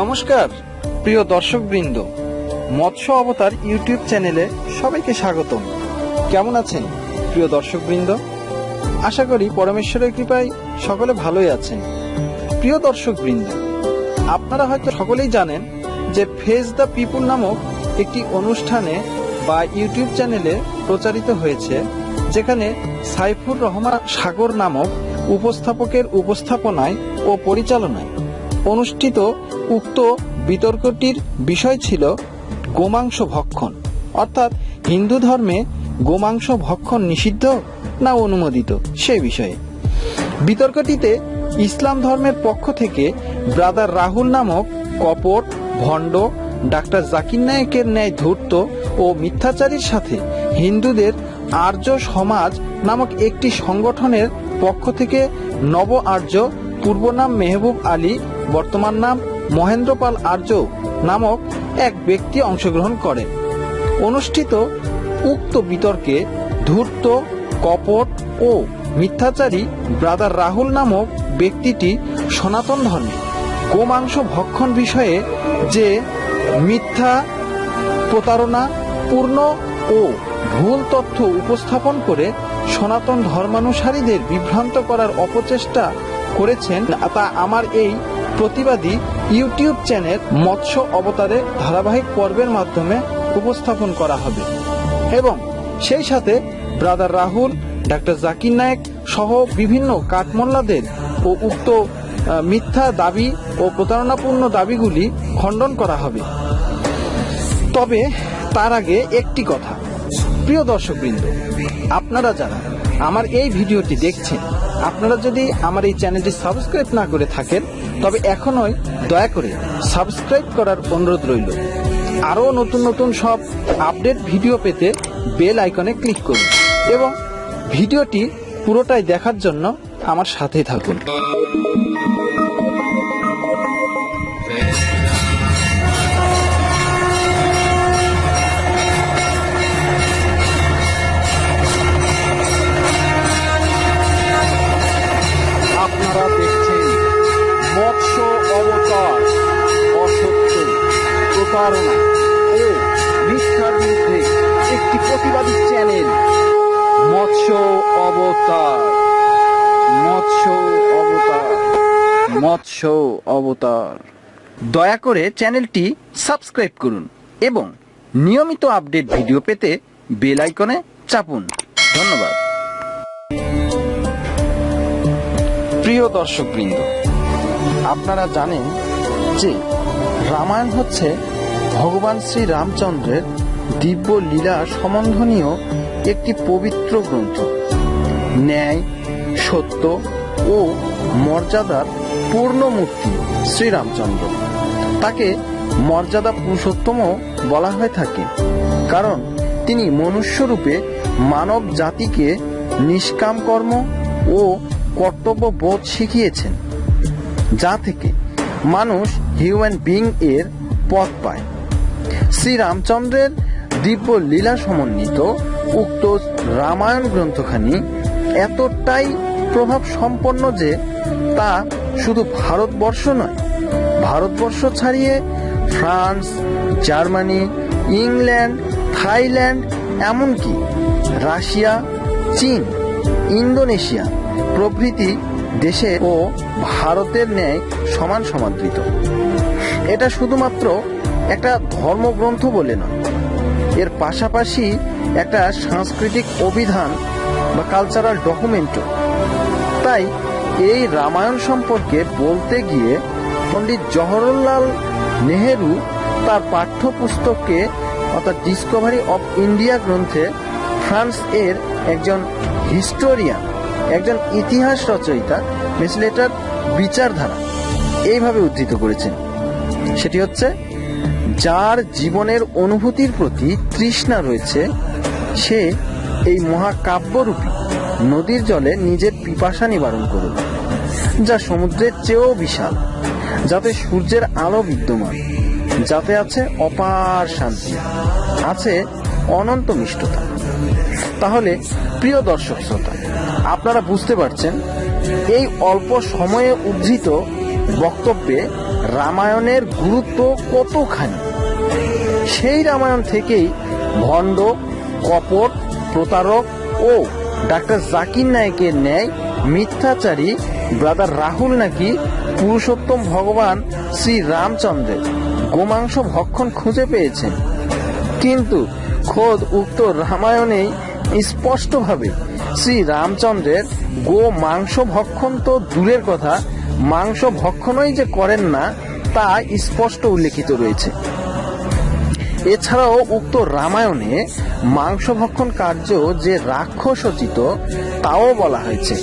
নমস্কার, প্রিয় দর্শকবৃন্দ। মৎস্য অবতার ইউটিউব চ্যানেলে সবাইকে স্বাগতম। কেমন আছেন, প্রিয় দর্শকবৃন্দ? আশা করি পরমেশ্বরের কৃপায় সকলে ভালোই আছেন। প্রিয় দর্শকবৃন্দ, আপনারা হয়তো সকলেই জানেন যে ফেস দ্য পিপুল নামক একটি অনুষ্ঠানে বা ইউটিউব চ্যানেলে প্রচারিত হয়েছে, যেখানে সাইফুর রহমান সাগর নামক উপস্থাপকের উপস্থাপনায় ও পরিচালনায় অনুষ্ঠিত উক্ত বিতর্কটির বিষয় ছিল গোমাংস ভক্ষণ। অর্থাৎ হিন্দু ধর্মে গোমাংস ভক্ষণ নিষিদ্ধ না অনুমোদিত? সে বিষয়ে। বিতর্কটিতে ইসলাম ধর্মের পক্ষ থেকে ব্রাদার রাহুল নামক কপট, ভণ্ড, ডাক্তার জাকির নায়েকের ন্যায় ধূর্ত ও মিথ্যাচারীর সাথে হিন্দুদের আর্য সমাজ নামক একটি সংগঠনের পক্ষ থেকে নব আর্য পূর্ব নাম মেহবুব আলী বর্তমান নাম মহেন্দ্রপাল আর্য নামক এক ব্যক্তি অংশগ্রহণ করেন। অনুষ্ঠিত উক্ত বিতর্কে ধূর্ত, কপট ও মিথ্যাচারী ব্রাদার রাহুল নামক ব্যক্তিটি সনাতন ধর্মে। গোমাংস ভক্ষণ বিষয়ে যে মিথ্যা প্রতারণা, পূর্ণ ও ভুল তথ্য উপস্থাপন করে সনাতন ধর্মানুসারীদের বিভ্রান্ত করার অপচেষ্টা করেছেন, তা আমার এই প্রতিবাদী ইউটিউব চ্যানেল মৎস্য অবতারে ধারাবাহিক পর্বের মাধ্যমে উপস্থাপন করা হবে। এবং সেই সাথে ব্রাদার রাহুল, ডাক্তার জাকির নায়েক সহ বিভিন্ন কাঠমোল্লাদের ও উক্ত মিথ্যা দাবি ও প্রতারণাপূর্ণ দাবিগুলি খণ্ডন করা হবে। তবে তার আগে একটি কথা। প্রিয় দর্শকবৃন্দ, আপনারা যারা আমার এই ভিডিওটি দেখছেন, আপনারা যদি আমার এই চ্যানেলটি সাবস্ক্রাইব না করে থাকেন, তবে এখনই দয়া করে সাবস্ক্রাইব করার অনুরোধ রইল। আরও নতুন নতুন সব আপডেট ভিডিও পেতে বেল আইকনে ক্লিক করুন এবং ভিডিওটি পুরোটাই দেখার জন্য আমার সাথেই থাকুন। প্রতারণা ও মিথ্যার বিরুদ্ধে একটি প্রতিবাদী চ্যানেল মৎস্য অবতার মৎস্য অবতার মৎস্য অবতার। দয়া করে চ্যানেলটি সাবস্ক্রাইব করুন এবং নিয়মিত আপডেট ভিডিও পেতে বেল আইকনে চাপুন। ধন্যবাদ। প্রিয় দর্শকবৃন্দ, আপনারা জানেন যে রামায়ণ হচ্ছে ভগবান শ্রী রামচন্দ্রের দিব্য লীলা সম্বন্ধনীয় একটি পবিত্র গ্রন্থ। ন্যায়, সত্য ও মর্যাদার পূর্ণমূর্তি শ্রীরামচন্দ্র। তাকে মর্যাদা পুরুষোত্তমও বলা হয়ে থাকে, কারণ তিনি মনুষ্যরূপে মানব জাতিকে নিষ্কাম কর্ম ও কর্তব্য বোধ শিখিয়েছেন, যা থেকে মানুষ হিউম্যান বিং এর পথ পায়। শ্রী রামচন্দ্রের দিব্য লীলা সমন্বিত উক্ত রামায়ণ গ্রন্থখানি এতটাই প্রভাব সম্পন্ন যে তা শুধু ভারতবর্ষ নয়, ভারতবর্ষ ছাড়িয়ে ফ্রান্স, জার্মানি, ইংল্যান্ড, থাইল্যান্ড, এমনকি রাশিয়া, চীন, ইন্দোনেশিয়া প্রভৃতি দেশে ও ভারতের ন্যায় সমান সমাদৃত। এটা শুধুমাত্র একটা ধর্মগ্রন্থ বলে নয়। এর পাশাপাশি একটা সাংস্কৃতিক অভিধান বা কালচারাল ডকুমেন্টও তাই এই রামায়ণ সম্পর্কে বলতে গিয়ে পণ্ডিত জওহরলাল নেহেরু তার পাঠ্যপুস্তককে অর্থাৎ ডিসকভারি অফ ইন্ডিয়া গ্রন্থে ফ্রান্স এর একজন হিস্টোরিয়ান একজন ইতিহাস রচয়িতা মেসলেটার বিচারধারা এইভাবে উদ্ধৃত করেছেন। সেটি হচ্ছে যার জীবনের অনুভূতির প্রতি তৃষ্ণা রয়েছে, সে এই মহাকাব্যরূপী নদীর জলে নিজের পিপাসা নিবারণ করুন যা সমুদ্রের চেয়েও বিশাল, যাতে সূর্যের আলো বিদ্যমান, যাতে আছে অপার শান্তি, আছে অনন্ত মিষ্টতা। তাহলে, প্রিয় দর্শক শ্রোতা, আপনারা বুঝতে পারছেন, এই অল্প সময়ে উদ্ধৃত বক্তব্যে রামায়ণের গুরুত্ব কতখানি? সেই রামায়ণ থেকেই ভণ্ড, কপট, প্রতারক ও ডাক্তার জাকির নায়কের ন্যায় মিথ্যাচারী ব্রাদার রাহুল নাকি পুরুষোত্তম ভগবান শ্রী রামচন্দ্রের গোমাংস ভক্ষণ খুঁজে পেয়েছেন। কিন্তু খোদ উক্ত রামায়ণেই স্পষ্টভাবে শ্রী রামচন্দ্রের গো মাংস ভক্ষণ তো দূরের কথা, মাংস ভক্ষণই যে করেন না, তা স্পষ্ট উল্লেখিত রয়েছে। এছাড়াও উক্ত রামায়ণে মাংস ভক্ষণ কার্য যে রাক্ষসোচিত তাও বলা হয়েছে।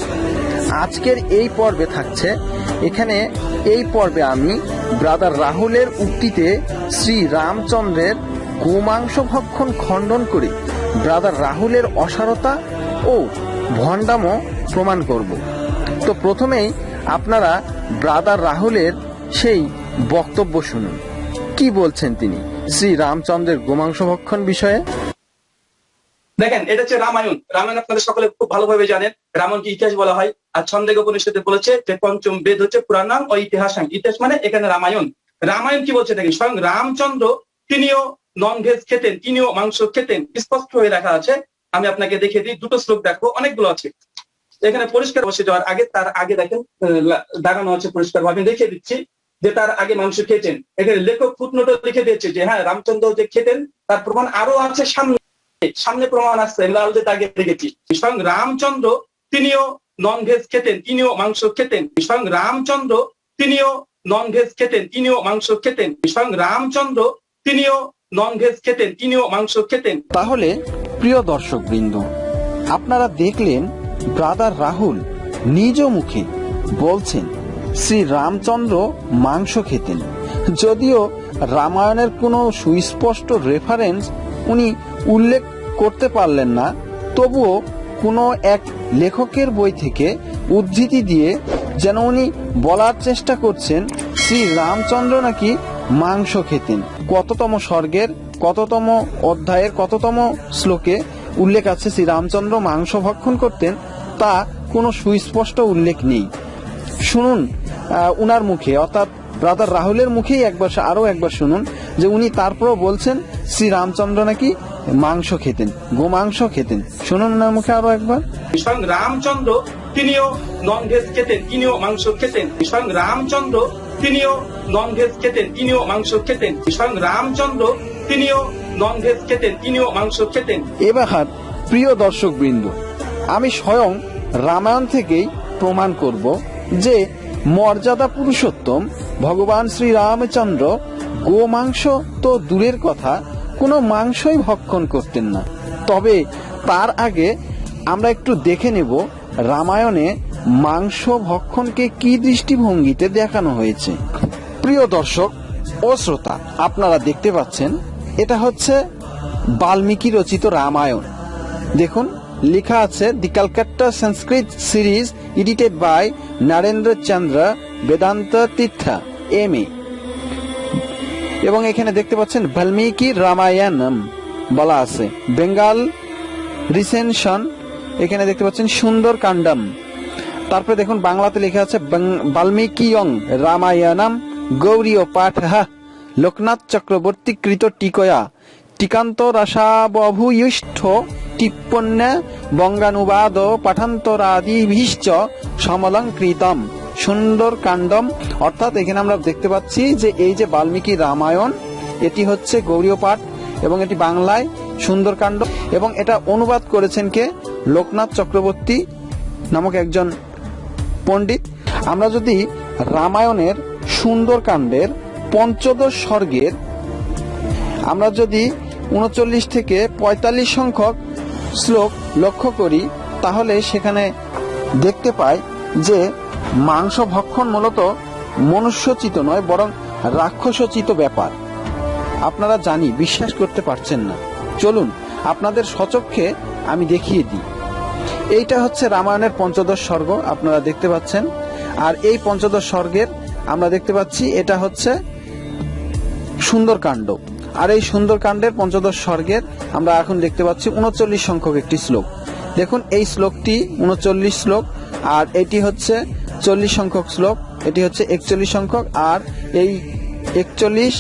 আজকের এই পর্বে থাকছে। এখানে এই পর্বে আমি ব্রাদার রাহুলের উক্তিতে শ্রী রামচন্দ্রের গোমাংস ভক্ষণ খণ্ডন করে ব্রাদার রাহুলের অসারতা ও ভণ্ডামো প্রমাণ করব। তো প্রথমেই আপনারা ব্রাদার রাহুলের সেই বক্তব্য শুনুন। কি বলছেন তিনি? শ্রী রামচন্দ্রের গোমাংস ভক্ষণ বিষয়ে। দেখেন, এটা হচ্ছে রামায়ণ। রামায়ণ আপনাদের সকলে খুব ভালোভাবে জানেন। রামায়ণকে ইতিহাস বলা হয়? আর ছন্দেগ উপনিষদে বলেছে যে পঞ্চম বেদ হচ্ছে পুরাণাম ও ইতিহাস ইতিহাস মানে এখানে রামায়ণ। রামায়ণ কি বলছে দেখেন, স্বয়ং রামচন্দ্র তিনিও নন ভেজ খেতেন, তিনিও মাংস খেতেন। স্পষ্ট হয়ে রাখা আছে। আমি আপনাকে দেখে দিই, দুটো শ্লোক দেখো, অনেকগুলো আছে। এখানে পরিষ্কার বসে যাওয়ার আগে, তার আগে দেখেন দাগানো আছে পরিষ্কার ভাবে দেখিয়ে দিচ্ছি। যে তার আগে মাংস খেয়েছেন। এখানে লেখক ফুটনোটে লিখে দিয়েছে যে হ্যাঁ রামচন্দ্র যে খেতেন, তার প্রমাণ আরও আছে সামনে। সামনে প্রমাণ আসছে লাল যে আগে দেখেছি। স্বয়ং রামচন্দ্র তিনিও নন ভেজ খেতেন, তিনিও মাংস খেতেন। স্বয়ং রামচন্দ্র তিনিও নন ভেজ খেতেন, তিনিও মাংস খেতেন। স্বয়ং রামচন্দ্র তিনিও নন ভেজ খেতেন, তিনিও মাংস খেতেন। তাহলে, প্রিয় দর্শক বৃন্দ আপনারা দেখলেন ব্রাদার রাহুল নিজ মুখে বলছেন শ্রী রামচন্দ্র মাংস খেতেন। যদিও রামায়ণের কোনো সুস্পষ্ট রেফারেন্স উনি উল্লেখ করতে পারলেন না, তবুও কোনো এক লেখকের বই থেকে উদ্ধৃতি দিয়ে যেন উনি বলার চেষ্টা করছেন শ্রী রামচন্দ্র নাকি মাংস খেতেন। কততম স্বর্গের, কততম অধ্যায়ের, কততম শ্লোকে উল্লেখ আছে শ্রী রামচন্দ্র মাংস ভক্ষণ করতেন, তা কোনো সুস্পষ্ট উল্লেখ নেই। শুনুন উনার মুখে অর্থাৎ ব্রাদার রাহুলের মুখেই একবার আরও একবার শুনুন যে উনি তারপরও বলছেন শ্রী রামচন্দ্র নাকি মাংস খেতেন গোমাংস খেতেন। শুনুন উনার মুখে আরও একবার। স্বয়ং রামচন্দ্র তিনিও নন ভেজ খেতেন তিনিও মাংস খেতেন। স্বয়ং রামচন্দ্র তিনিও নন ভেজ খেতেন তিনিও মাংস খেতেন। স্বয়ং রামচন্দ্র তিনিও নন ভেজ খেতেন তিনিও মাংস খেতেন। এবার প্রিয় দর্শক বৃন্দ আমি স্বয়ং রামায়ণ থেকেই প্রমাণ করব যে মর্যাদা পুরুষোত্তম, ভগবান শ্রী রামচন্দ্র গোমাংস তো দূরের কথা, কোনো মাংসই ভক্ষণ করতেন না। তবে তার আগে আমরা একটু দেখে নেব রামায়ণে মাংস ভক্ষণকে কি দৃষ্টিভঙ্গিতে দেখানো হয়েছে। প্রিয় দর্শক ও শ্রোতা, আপনারা দেখতে পাচ্ছেন, এটা হচ্ছে বাল্মীকি রচিত রামায়ণ। দেখুন। লেখা আছে, the Calcutta Sanskrit series, edited by Narendra Chandra Vedanta Tirtha, M A. এবং এখানে দেখতে পাচ্ছেন, বাল্মীকি রামায়ণম বলা আছে। বেঙ্গাল রিসেনশন এখানে দেখতে পাচ্ছেন, সুন্দর কাণ্ডম তারপরে দেখুন, বাংলাতে লেখা আছে বাল্মীকিয়ং রামায়ণম গৌরী ও পাঠ লোকনাথ চক্রবর্তী কৃত টিকয়া টিকান্ত রসাবভূয়িষ্ঠ টিপ্পণ্য বঙ্গানুবাদ পাঠান্তরাদিভিশ্চ সমলঙ্কৃতম সুন্দর কাণ্ডম অর্থাৎ এখানে আমরা দেখতে পাচ্ছি যে এই যে বাল্মীকি রামায়ণ, এটি হচ্ছে গৌরীয় পাঠ এবং এটি বাংলায় সুন্দরকাণ্ড এবং এটা অনুবাদ করেছেন কে? লোকনাথ চক্রবর্তী নামক একজন পণ্ডিত। আমরা যদি রামায়ণের সুন্দরকাণ্ডের পঞ্চদশ স্বর্গের, আমরা যদি উনচল্লিশ থেকে পঁয়তাল্লিশ সংখ্যক শ্লোক লক্ষ্য করি, তাহলে সেখানে দেখতে পাই যে মাংস ভক্ষণ মূলত মনুষ্যচিত নয়, বরং রাক্ষসচিত ব্যাপার। আপনারা জানি, বিশ্বাস করতে পারছেন না। চলুন, আপনাদের সচক্ষে আমি দেখিয়ে দিই। এইটা হচ্ছে রামায়ণের পঞ্চদশ স্বর্গ, আপনারা দেখতে পাচ্ছেন। আর এই পঞ্চদশ স্বর্গের আমরা দেখতে পাচ্ছি, এটা হচ্ছে সুন্দরকাণ্ড। আর এই সুন্দরকাণ্ডের পঞ্চদশ স্বর্গের আমরা এখন দেখতে পাচ্ছি উনচল্লিশ সংখ্যক একটি শ্লোক। দেখুন, এই শ্লোকটি উনচল্লিশ শ্লোক, আর এটি হচ্ছে চল্লিশ সংখ্যক শ্লোক, এটি হচ্ছে একচল্লিশ সংখ্যক, আর এই একচল্লিশ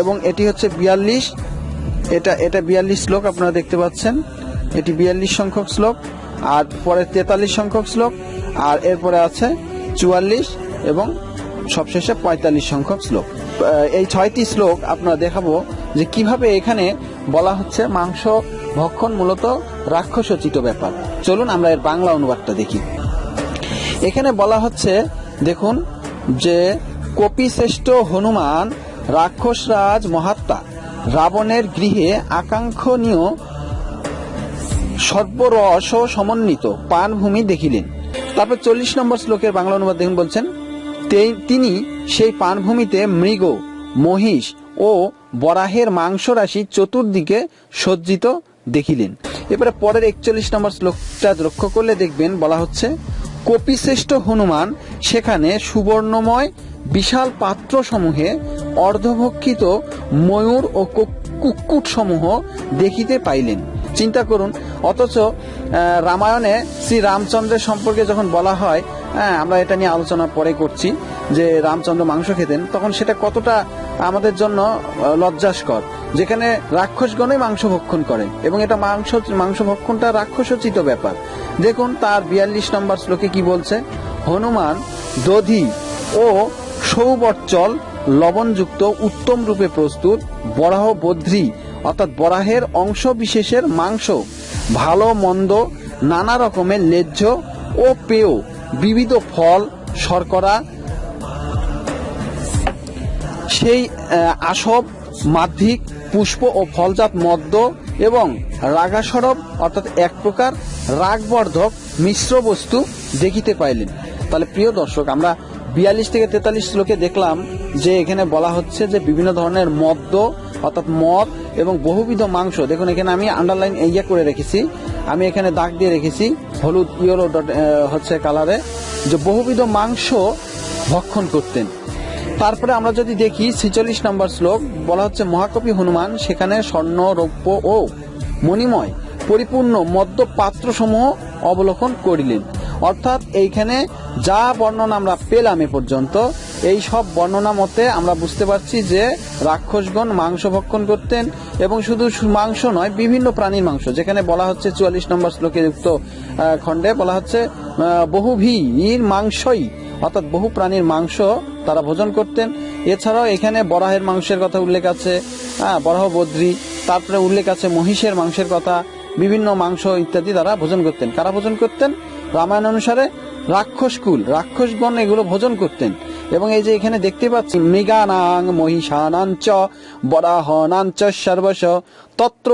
এবং এটি হচ্ছে বিয়াল্লিশ, এটা এটা বিয়াল্লিশ শ্লোক আপনারা দেখতে পাচ্ছেন, এটি বিয়াল্লিশ সংখ্যক শ্লোক, আর পরে তেতাল্লিশ সংখ্যক শ্লোক, আর এরপরে আছে চুয়াল্লিশ এবং সবশেষে পঁয়তাল্লিশ সংখ্যক শ্লোক। এই ছয়টি শ্লোক আপনারা দেখাবো যে কীভাবে এখানে বলা হচ্ছে মাংস ভক্ষণ মূলত রাক্ষসোচিত ব্যাপার। চলুন আমরা এর বাংলা অনুবাদটা দেখি। এখানে বলা হচ্ছে, দেখুন, যে কপিশ্রেষ্ঠ হনুমান রাক্ষসরাজ মহাত্মা, রাবণের গৃহে আকাঙ্ক্ষণীয় সর্বরস সমন্বিত পানভূমি দেখিলেন। তারপর চল্লিশ নম্বর শ্লোকের বাংলা অনুবাদ দেখুন বলছেন, "তে- তিনি সেই পানভূমিতে মৃগ, মহিষ ও বরাহের মাংস রাশি চতুর্দিকে সজ্জিত দেখিলেন। এবারে পরের একচল্লিশ নম্বর শ্লোকটা লক্ষ্য করলে দেখবেন বলা হচ্ছে, কপিশ্রেষ্ঠ হনুমান সেখানে সুবর্ণময় বিশাল পাত্র সমূহে অর্ধভক্ষিত ময়ূর ও কুক্কুট সমূহ দেখিতে পাইলেন। চিন্তা করুন, অথচ রামায়ণে শ্রী রামচন্দ্রের সম্পর্কে যখন বলা হয় হ্যাঁ আমরা এটা নিয়ে আলোচনা পরে করছি যে রামচন্দ্র মাংস খেতেন, তখন সেটা কতটা আমাদের জন্য লজ্জাস্কর। যেখানে রাক্ষসগণই মাংস ভক্ষণ করে, এবং এটা মাংস মাংস ভক্ষণটা রাক্ষসোচিত ব্যাপার। দেখুন, তার বিয়াল্লিশ নম্বর শ্লোকে কি বলছে? হনুমান, দধি ও সৌবর্চল লবণযুক্ত উত্তম রূপে প্রস্তুত, বরাহ বদ্রি, অর্থাৎ বরাহের অংশ বিশেষের মাংস, ভালো, মন্দ, নানা রকমের লেজ্জ ও পেয়, বিবিধ ফল, শর্করা সেই আসব, মাধ্যিক, পুষ্প ও ফলজাত মদ্য এবং রাগাসরব, অর্থাৎ এক প্রকার রাগবর্ধক মিশ্র বস্তু দেখিতে পাইলেন। তাহলে প্রিয় দর্শক, আমরা বিয়াল্লিশ থেকে তেতাল্লিশ শ্লোকে দেখলাম যে এখানে বলা হচ্ছে যে বিভিন্ন ধরনের মদ্য, অর্থাৎ মদ এবং বহুবিধ মাংস, দেখুন এখানে আমি আন্ডারলাইন ইয়ে করে রেখেছি, আমি এখানে দাগ দিয়ে রেখেছি, হলুদ, ইয়েলো ডট হচ্ছে কালারে যে বহুবিধ মাংস ভক্ষণ করতেন। তারপরে আমরা যদি দেখি ছেচল্লিশ নম্বর শ্লোক, বলা হচ্ছে, মহাকবি হনুমান, সেখানে স্বর্ণ, রৌপ্য ও মণিময়, পরিপূর্ণ মদ্য পাত্রসমূহ অবলোকন করিলেন। অর্থাৎ এইখানে যা বর্ণনা আমরা পেলাম এ পর্যন্ত, এই সব বর্ণনা মতে আমরা বুঝতে পারছি যে রাক্ষসগণ মাংস ভক্ষণ করতেন এবং শুধু মাংস নয়, বিভিন্ন প্রাণীর মাংস, যেখানে বলা হচ্ছে চুয়াল্লিশ নম্বর শ্লোকে যুক্ত খণ্ডে বলা হচ্ছে বহুভীর মাংসই অর্থাৎ বহু প্রাণীর মাংস তারা ভোজন করতেন। এছাড়াও এখানে বরাহের মাংসের কথা উল্লেখ আছে হ্যাঁ বরাহ, বদ্রি, তারপরে উল্লেখ আছে মহিষের মাংসের কথা, বিভিন্ন মাংস ইত্যাদি তারা ভোজন করতেন। কারা ভোজন করতেন? রামায়ণ অনুসারে রাক্ষসকুল রাক্ষসগণ এগুলো ভোজন করতেন। এবং এই যে এখানে দেখতে পাচ্ছি মৃগানাং মহিষানাঞ্চ, বরাহনাঞ্চ সর্বশ, তত্র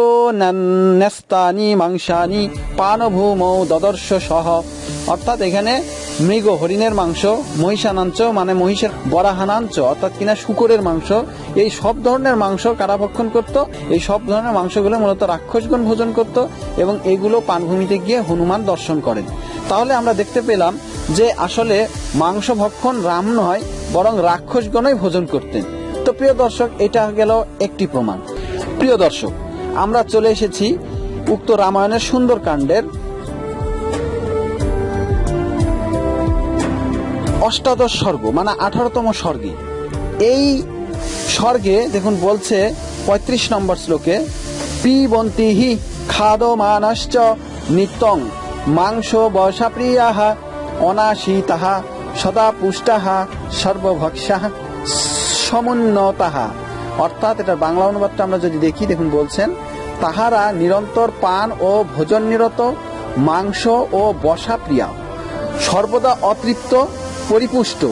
ন্যস্তানি মাংসানি, পানভূমৌ দদর্শ সহ। অর্থাৎ এখানে মৃগ, হরিণের মাংস, মহিষানাঞ্চ মানে মহিষের বরাহানাঞ্চ অর্থাৎ কিনা শুকরের মাংস, এই সব ধরনের মাংস কারা ভক্ষণ করত? এই সব ধরনের মাংসগুলো মূলত রাক্ষসগণ ভোজন করত এবং এগুলো পানভূমিতে গিয়ে হনুমান দর্শন করেন। তাহলে আমরা দেখতে পেলাম যে আসলে মাংস ভক্ষণ রাম নয়, বরং রাক্ষসগণই ভোজন করতেন। তো প্রিয় দর্শক, এটা গেল একটি প্রমাণ। প্রিয় দর্শক, আমরা চলে এসেছি উক্ত রামায়ণের সুন্দরকাণ্ডের অষ্টাদশ স্বর্গ মানে আঠারোতম স্বর্গে। এই স্বর্গে, দেখুন, বলছে পঁয়ত্রিশ নম্বর শ্লোকে পিবন্তি হি খাদ মানশ্চ নিত্যং মাংস বসাপ্রিয়াহা অনাশীতাহা সদা পুষ্টাহা সর্বভক্ষাহ সমুন্নতাহা। অর্থাৎ এটার বাংলা অনুবাদটা আমরা যদি দেখি, দেখুন, বলছেন, তাহারা নিরন্তর পান ও ভোজন নিরত, মাংস ও বসা প্রিয়া। সর্বদা অতৃপ্ত পরিপুষ্ট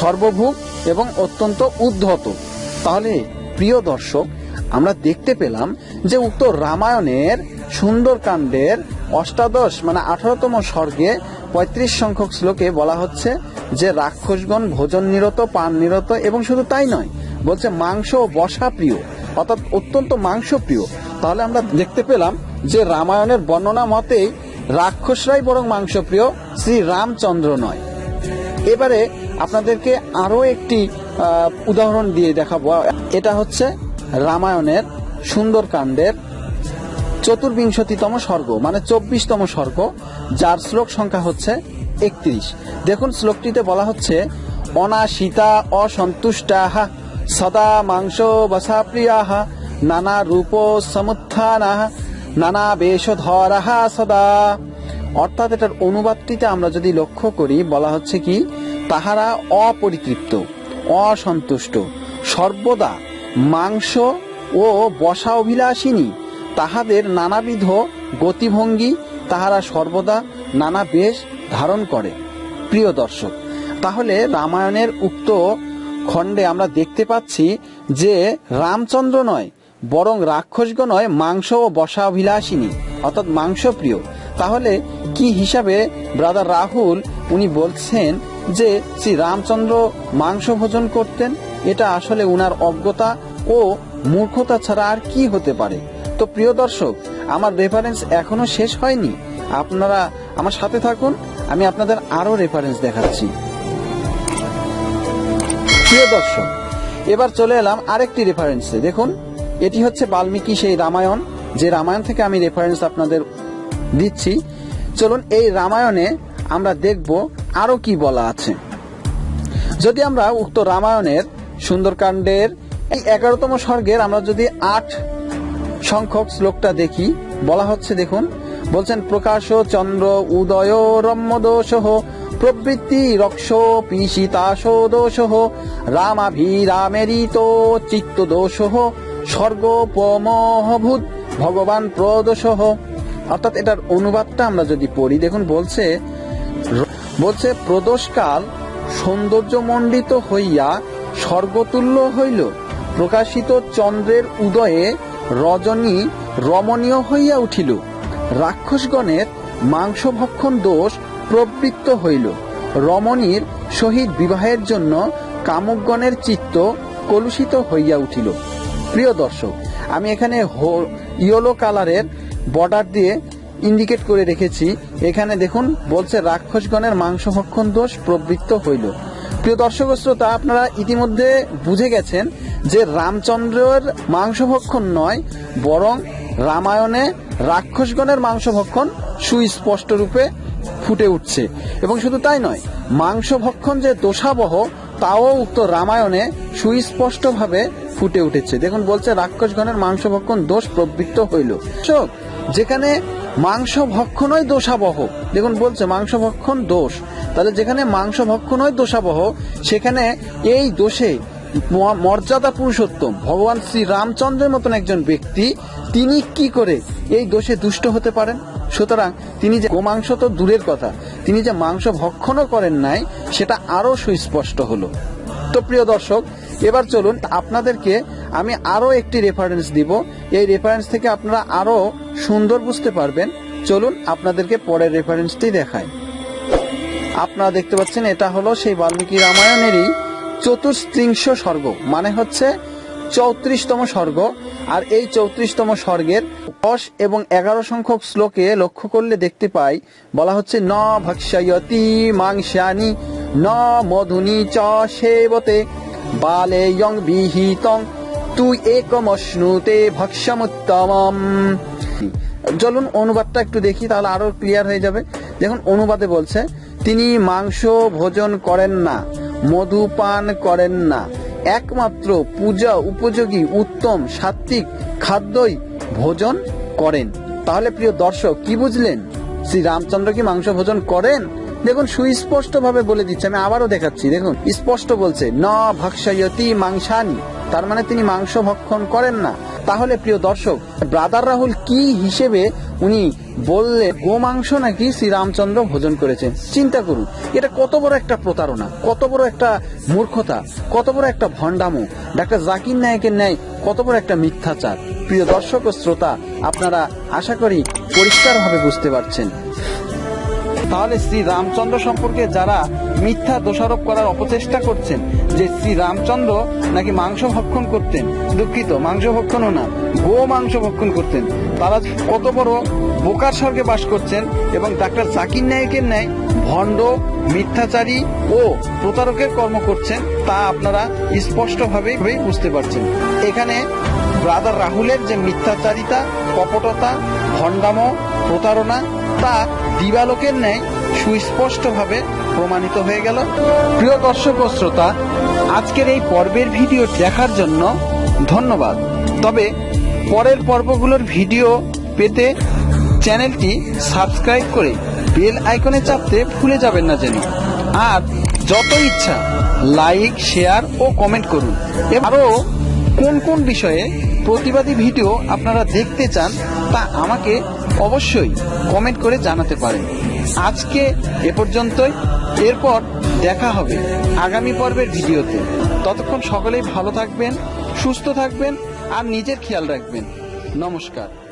সর্বভূক এবং অত্যন্ত উদ্ধত। তাহলে, প্রিয় দর্শক, আমরা দেখতে পেলাম যে উক্ত রামায়ণের সুন্দরকাণ্ডের অষ্টাদশ মানে আঠারোতম স্বর্গে পঁয়ত্রিশ সংখ্যক শ্লোকে বলা হচ্ছে যে রাক্ষসগণ ভোজন নিরত, পান নিরত এবং শুধু তাই নয়, বলছে মাংস ও বসা প্রিয়, অর্থাৎ অত্যন্ত মাংস প্রিয়। তাহলে আমরা দেখতে পেলাম যে রামায়ণের বর্ণনা মতেই রাক্ষসরাই বরং মাংসপ্রিয় শ্রী রামচন্দ্র নয়। এবারে আপনাদেরকে আরও একটি উদাহরণ দিয়ে দেখাবো। এটা হচ্ছে রামায়ণের সুন্দরকাণ্ডের চতুর্বিংশতিতম স্বর্গ মানে চব্বিশতম স্বর্গ, যার শ্লোক সংখ্যা হচ্ছে একত্রিশ। দেখুন, শ্লোকটিতে বলা হচ্ছে, অনাশিতা অসন্তুষ্টাহা সদা মাংস বসা প্রিয়াহা নানা রূপ সমুত্থানাহ নানা বেশধরাহা সদা। অর্থাৎ এটার অনুবাদটিতে আমরা যদি লক্ষ্য করি, বলা হচ্ছে কি, তাহারা অপরিতৃপ্ত, অসন্তুষ্ট, সর্বদা মাংস ও বসা অভিলাষিনী তাহাদের নানাবিধ গতিভঙ্গি তাহারা সর্বদা নানা বেশ ধারণ করে। প্রিয় দর্শক, তাহলে রামায়ণের উক্ত খণ্ডে আমরা দেখতে পাচ্ছি যে রামচন্দ্র নয়, বরং রাক্ষসগণ নয় মাংস ও বসা অভিলাষিনী অর্থাৎ মাংস প্রিয় তাহলে কি হিসাবে ব্রাদার রাহুল উনি বলছেন যে শ্রী রামচন্দ্র মাংস ভোজন করতেন? এটা আসলে উনার অজ্ঞতা ও মূর্খতা ছাড়া আর কি হতে পারে? তো প্রিয় দর্শক, আমার রেফারেন্স এখনও শেষ হয়নি। আপনারা আমার সাথে থাকুন, আমি আপনাদের আরও রেফারেন্স দেখাচ্ছি। প্রিয় দর্শক, এবার চলে এলাম আরেকটি রেফারেন্সে দেখুন, এটি হচ্ছে বাল্মীকি সেই রামায়ণ। যে রামায়ণ থেকে আমি রেফারেন্স আপনাদের দিচ্ছি। চলুন এই রামায়ণে আমরা দেখব আরও কি বলা আছে। যদি আমরা উক্ত রামায়ণের সুন্দরকাণ্ডের এই এগারোতম স্বর্গের আমরা যদি আট সংখ্যক শ্লোকটা দেখি, বলা হচ্ছে, দেখুন, বলছেন, প্রকাশ চন্দ্র উদয় রম্যদোষ প্রবৃত্তি রক্ষ পিশিতাশ দোষ রামাভিরামেরিত চিত্ত দোষ স্বর্গোপমহভূত ভগবান প্রদোষ অর্থাৎ এটার অনুবাদটা আমরা যদি পড়ি, দেখুন বলছে বলছে, প্রদোষকাল সৌন্দর্যমণ্ডিত হইয়া স্বর্গতুল্য হইল। প্রকাশিত চন্দ্রের উদয়ে রজনী রমণীয় হইয়া উঠিল। রাক্ষসগণের মাংসভক্ষণ দোষ প্রবৃত্ত হইল। রমণীর সহিত বিবাহের জন্য কামকগণের চিত্ত কলুষিত হইয়া উঠিল। প্রিয় দর্শক, আমি এখানে ইয়েলো কালারের বর্ডার দিয়ে ইন্ডিকেট করে রেখেছি। এখানে দেখুন, বলছে, রাক্ষসগণের মাংসভক্ষণ দোষ প্রবৃত্ত হইল। প্রিয় দর্শক শ্রোতা, আপনারা ইতিমধ্যে বুঝে গেছেন যে রামচন্দ্রের মাংসভক্ষণ নয়, বরং রামায়ণে রাক্ষসগণের মাংসভক্ষণ সুস্পষ্ট রূপে ফুটে উঠছে। এবং শুধু তাই নয়, মাংসভক্ষণ যে দোষাবহ, তাও উক্ত রামায়ণে সুস্পষ্টভাবে ফুটে উঠেছে। দেখুন, বলছে, রাক্ষসগণের মাংসভক্ষণ দোষ প্রবৃত্ত হইল। যেখানে মাংস ভক্ষণই দোষাবহ। দেখুন বলছে মাংস ভক্ষণ দোষ। তাহলে যেখানে মাংস ভক্ষণই দোষাবহ, সেখানে এই দোষে মর্যাদা পুরুষোত্তম। ভগবান শ্রী রামচন্দ্রের মতন একজন ব্যক্তি, তিনি কি করে এই দোষে দুষ্ট হতে পারেন? সুতরাং তিনি যে গোমাংস তো দূরের কথা, তিনি যে মাংস ভক্ষণও করেন নাই, সেটা আরও সুস্পষ্ট হলো। তো প্রিয় দর্শক এবার চলুন আপনাদেরকে আমি আরও একটি রেফারেন্স দিব। এই রেফারেন্স থেকে আপনারা আরও সুন্দর বুঝতে পারবেন। চলুন আপনাদেরকে পরের রেফারেন্সটি দেখায় আপনারা দেখতে পাচ্ছেন, এটা হলো সেই বাল্মীকি রামায়ণেরই চতুর্থিংশ স্বর্গ মানে হচ্ছে চৌত্রিশতম স্বর্গ। আর এই চৌত্রিশতম স্বর্গের দশ এবং এগারো সংখ্যক শ্লোকে লক্ষ্য করলে দেখতে পাই, বলা হচ্ছে, ন ভক্ষ্যয়তি মাংসানি ন মধুনি চ সেবতে। বালে ইয়ং বিহিতং তুই একমশ্নুতে ভক্ষ্যমুত্তমম চলুন অনুবাদটা একটু দেখি, তাহলে আরও ক্লিয়ার হয়ে যাবে। দেখুন, অনুবাদে বলছে, তিনি মাংস ভোজন করেন না, মধু পান করেন না। একমাত্র পূজা উপযোগী, উত্তম সাত্বিক খাদ্যই ভোজন করেন। তাহলে প্রিয় দর্শক, কি বুঝলেন? শ্রী রামচন্দ্র কি মাংস ভোজন করেন? দেখুন সুস্পষ্ট ভাবে বলে দিচ্ছে, আমি আবারও দেখাচ্ছি, দেখুন, স্পষ্ট বলছে, ন ভক্ষয়তি মাংসানি তার মানে তিনি মাংস ভক্ষণ করেন না। তাহলে, প্রিয় দর্শক, ব্রাদার রাহুল কি হিসেবে উনি বললে গোমাংস নাকি শ্রীরামচন্দ্র ভোজন করেছেন? চিন্তা করুন, এটা কত বড় একটা প্রতারণা, কত বড় একটা মূর্খতা, কত বড় একটা ভণ্ডামো। ডাক্তার জাকির নায়কের ন্যায় কত বড় একটা মিথ্যাচার। প্রিয় দর্শক ও শ্রোতা, আপনারা আশা করি পরিষ্কারভাবে বুঝতে পারছেন। তাহলে শ্রী রামচন্দ্র সম্পর্কে যারা মিথ্যা দোষারোপ করার অপচেষ্টা করছেন, যে শ্রী রামচন্দ্র নাকি মাংস ভক্ষণ করতেন, দুঃখিত, মাংস ভক্ষণও না, গো মাংস ভক্ষণ করতেন, তারা কত বড় বোকার স্বর্গে বাস করছেন এবং ডাক্তার জাকির নায়কের ন্যায় ভণ্ড, মিথ্যাচারী ও প্রতারকের কর্ম করছেন, তা আপনারা স্পষ্টভাবেই বুঝতে পারছেন। এখানে ব্রাদার রাহুলের যে মিথ্যাচারিতা, কপটতা, ভণ্ডামো প্রতারণা তা দিবালোকের ন্যায় সুস্পষ্টভাবে প্রমাণিত হয়ে গেল। প্রিয় দর্শক শ্রোতা, আজকের এই পর্বের ভিডিও দেখার জন্য ধন্যবাদ। তবে পরের পর্বগুলোর ভিডিও পেতে চ্যানেলটি সাবস্ক্রাইব করে বেল আইকনে চাপতে ভুলে যাবেন না যেন আর যত ইচ্ছা, লাইক, শেয়ার ও কমেন্ট করুন। আরও কোন কোন বিষয়ে প্রতিবাদী ভিডিও আপনারা দেখতে চান তা আমাকে অবশ্যই কমেন্ট করে জানাতে পারেন। আজকে এ পর্যন্তই। এরপর দেখা হবে আগামী পর্বের ভিডিওতে। ততক্ষণ সকলেই ভালো থাকবেন, সুস্থ থাকবেন আর নিজের খেয়াল রাখবেন। নমস্কার।